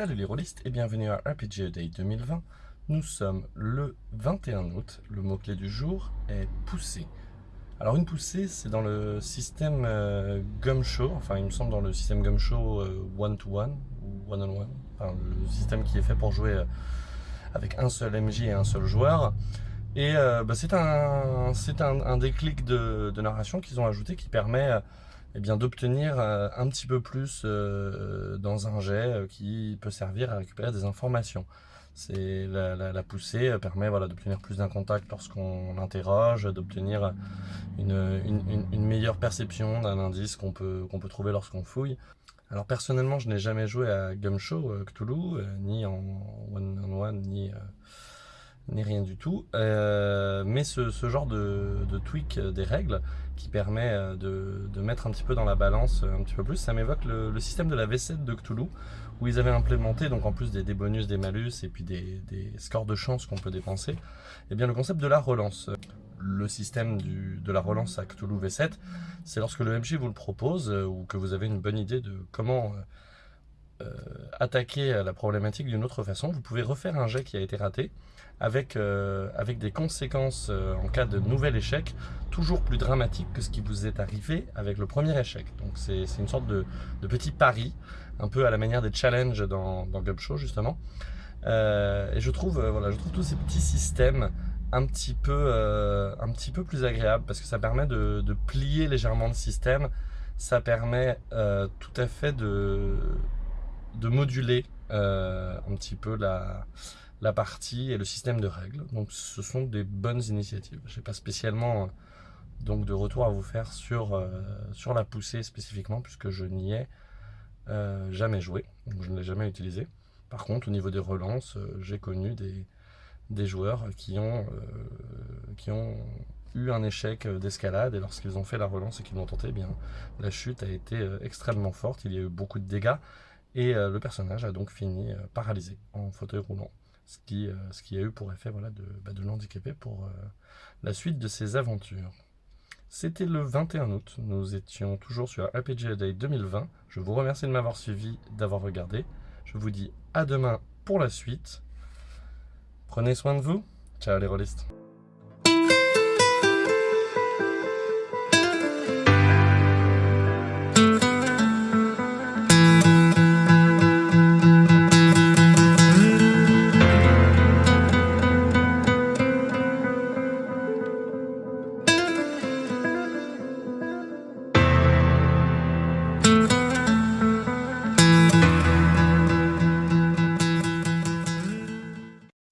Salut les rôlistes et bienvenue à RPG Day 2020. Nous sommes le 21 août. Le mot-clé du jour est poussée. Alors une poussée, c'est dans le système euh, Gumshow, enfin il me semble dans le système Gumshow euh, one-to-one ou one-on-one, enfin le système qui est fait pour jouer euh, avec un seul MJ et un seul joueur. Et euh, bah, c'est un, un, un, déclic de narration qu'ils ont ajouté qui permet eh bien d'obtenir euh, un petit peu plus euh, dans un jet euh, qui peut servir à récupérer des informations. C'est la, poussée permet voilà, d'obtenir plus d'un contact lorsqu'on l'interroge, d'obtenir une, une, meilleure perception d'un indice qu'on peut, qu'on peut trouver lorsqu'on fouille. Alors personnellement, je n'ai jamais joué à Gumshow Cthulhu, ni en one-on-one, ni ni rien du tout. Euh, mais ce, ce, genre de, tweak des règles qui permet euh, de, de, mettre un petit peu dans la balance euh, un petit peu plus, ça m'évoque le, système de la V7 de Cthulhu, où ils avaient implémenté, donc en plus des, bonus, des malus et puis des, des scores de chance qu'on peut dépenser, eh bien le concept de la relance. Le système du, de la relance à Cthulhu V7, c'est lorsque le MJ vous le propose ou que vous avez une bonne idée de comment euh, attaquer la problématique d'une autre façon, vous pouvez refaire un jet qui a été raté avec, euh, avec des conséquences euh, en cas de nouvel échec toujours plus dramatiques que ce qui vous est arrivé avec le premier échec. Donc c'est une sorte de, de, petit pari, un peu à la manière des challenges dans, dans Gumshow justement. Euh, et je trouve, euh, voilà, je trouve tous ces petits systèmes un petit peu, euh, un petit peu plus agréables parce que ça permet de plier légèrement le système. Ça permet tout à fait de, de moduler un petit peu la, partie et le système de règles. Donc ce sont des bonnes initiatives. Je n'ai pas spécialement euh, donc de retour à vous faire sur, euh, sur la poussée spécifiquement puisque je n'y ai euh, jamais joué, je ne l'ai jamais utilisé. Par contre au niveau des relances, euh, j'ai connu des, joueurs qui ont, euh, qui ont eu un échec d'escalade et lorsqu'ils ont fait la relance et qu'ils l'ont tenté, eh bien la chute a été extrêmement forte, il y a eu beaucoup de dégâts et le personnage a donc fini paralysé en fauteuil roulant ce qui, euh, ce qui a eu pour effet voilà, de, bah, de l'handicaper pour euh, la suite de ses aventures. C'était le 21 août, nous étions toujours sur RPG Day 2020. Je vous remercie de m'avoir suivi, d'avoir regardé. Je vous dis à demain pour la suite. Prenez soin de vous. Ciao les rôlistes.